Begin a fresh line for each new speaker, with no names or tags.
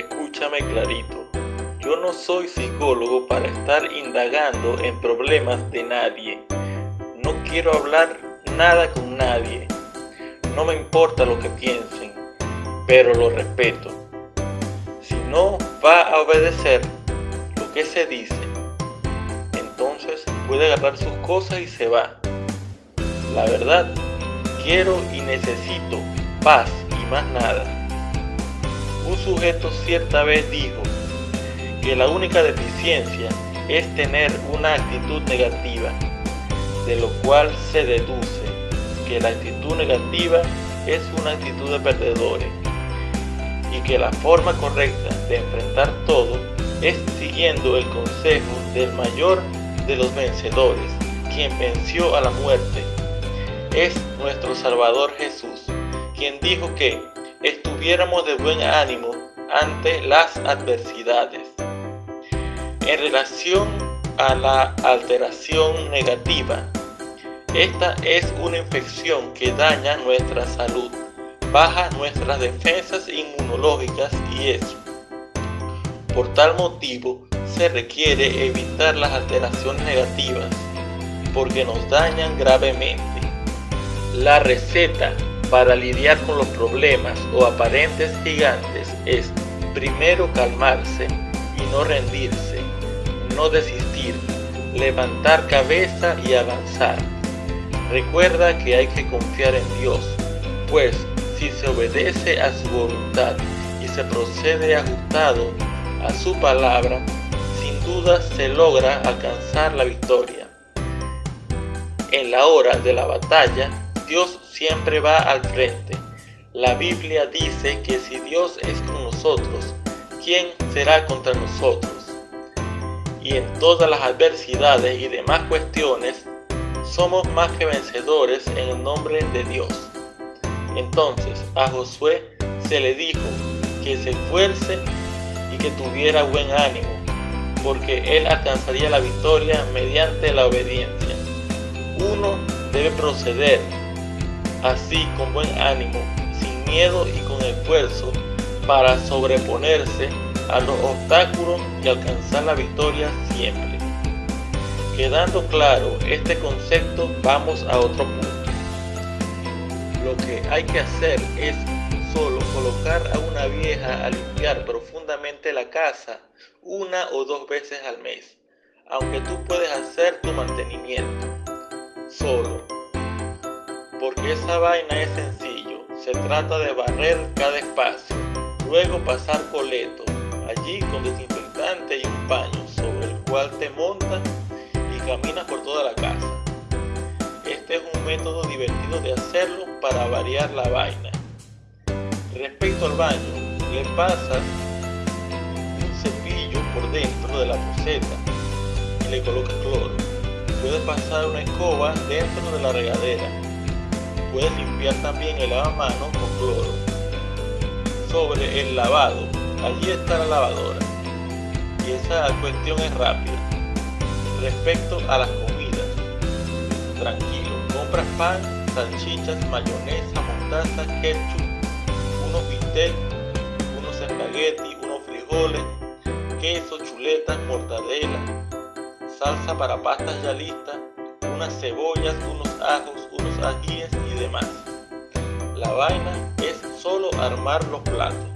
escúchame clarito. Yo no soy psicólogo para estar indagando en problemas de nadie. No quiero hablar nada con nadie. No me importa lo que piensen, pero lo respeto. Si no va a obedecer lo que se dice, entonces puede agarrar sus cosas y se va. La verdad, quiero y necesito paz y más nada. Un sujeto cierta vez dijo que la única deficiencia es tener una actitud negativa, de lo cual se deduce que la actitud negativa es una actitud de perdedores y que la forma correcta de enfrentar todo es siguiendo el consejo del mayor de los vencedores, quien venció a la muerte. Es nuestro Salvador Jesús, quien dijo que estuviéramos de buen ánimo ante las adversidades. En relación a la alteración negativa, esta es una infección que daña nuestra salud, baja nuestras defensas inmunológicas y eso. Por tal motivo, se requiere evitar las alteraciones negativas porque nos dañan gravemente. La receta para lidiar con los problemas o aparentes gigantes es primero calmarse y no rendirse, no desistir, levantar cabeza y avanzar. Recuerda que hay que confiar en Dios, pues si se obedece a su voluntad y se procede ajustado a su palabra, sin duda se logra alcanzar la victoria. En la hora de la batalla, Dios siempre va al frente. La Biblia dice que si Dios es con nosotros, ¿quién será contra nosotros? Y en todas las adversidades y demás cuestiones, somos más que vencedores en el nombre de Dios. Entonces a Josué se le dijo que se esfuerce y que tuviera buen ánimo, porque él alcanzaría la victoria mediante la obediencia. Uno debe proceder así con buen ánimo, sin miedo y con esfuerzo, para sobreponerse a los obstáculos y alcanzar la victoria siempre. Quedando claro este concepto, vamos a otro punto. Lo que hay que hacer es solo colocar a una vieja a limpiar profundamente la casa una o dos veces al mes, aunque tú puedes hacer tu mantenimiento solo esa vaina es sencillo. Se trata de barrer cada espacio, luego pasar coleto, allí con desinfectante y un paño sobre el cual te montas y caminas por toda la casa. Este es un método divertido de hacerlo para variar la vaina. Respecto al baño, le pasas un cepillo por dentro de la poseta y le colocas cloro. Puedes pasar una escoba dentro de la regadera puedes limpiar también el lavamanos con cloro. Sobre el lavado, allí está la lavadora. Y esa cuestión es rápida. Respecto a las comidas, tranquilo, compras pan, salchichas, mayonesa, mostaza, ketchup, unos bistec, unos espaguetis, unos frijoles, queso, chuletas, mortadela, salsa para pastas ya listas, unas cebollas, unos ajos, unos ajíes y demás. La vaina es solo armar los platos.